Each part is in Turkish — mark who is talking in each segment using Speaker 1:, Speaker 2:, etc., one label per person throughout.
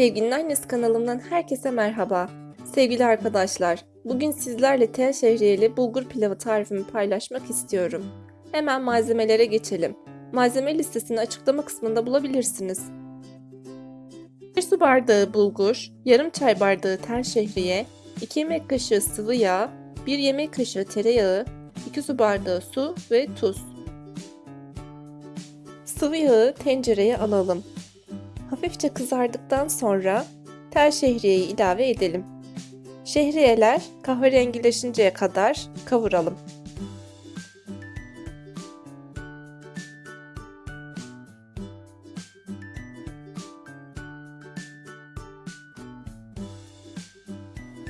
Speaker 1: Sevginin Annesi kanalımdan herkese merhaba. Sevgili arkadaşlar, bugün sizlerle tel şehriyeli bulgur pilavı tarifimi paylaşmak istiyorum. Hemen malzemelere geçelim. Malzeme listesini açıklama kısmında bulabilirsiniz. 1 su bardağı bulgur, yarım çay bardağı tel şehriye, 2 yemek kaşığı sıvı yağ, 1 yemek kaşığı tereyağı, 2 su bardağı su ve tuz. Sıvı yağı tencereye alalım. Hafifçe kızardıktan sonra tel şehriyeyi ilave edelim. Şehriyeler kahverengileşinceye kadar kavuralım.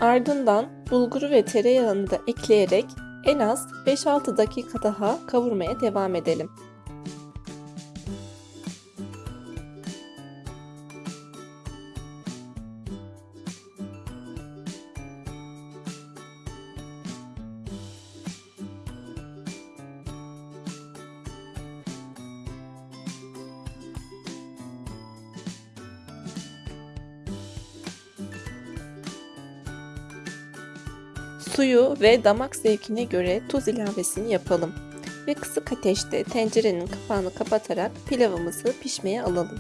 Speaker 1: Ardından bulguru ve tereyağını da ekleyerek en az 5-6 dakika daha kavurmaya devam edelim. Suyu ve damak zevkine göre tuz ilavesini yapalım ve kısık ateşte tencerenin kapağını kapatarak pilavımızı pişmeye alalım.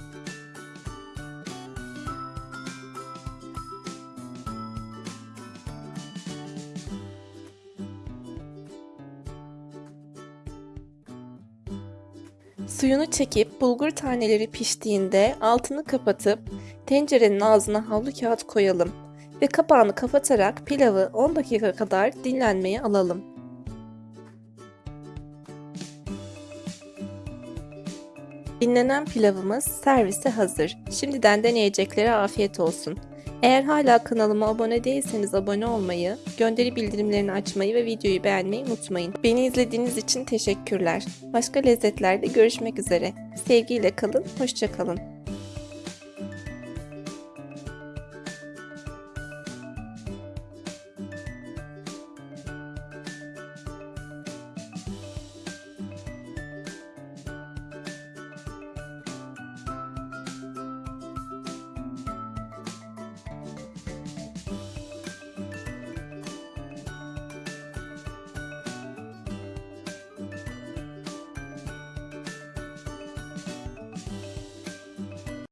Speaker 1: Suyunu çekip bulgur taneleri piştiğinde altını kapatıp tencerenin ağzına havlu kağıt koyalım ve kapağını kapatarak pilavı 10 dakika kadar dinlenmeye alalım. Dinlenen pilavımız servise hazır. Şimdiden deneyeceklere afiyet olsun. Eğer hala kanalıma abone değilseniz abone olmayı, gönderi bildirimlerini açmayı ve videoyu beğenmeyi unutmayın. Beni izlediğiniz için teşekkürler. Başka lezzetlerde görüşmek üzere. Sevgiyle kalın, hoşçakalın.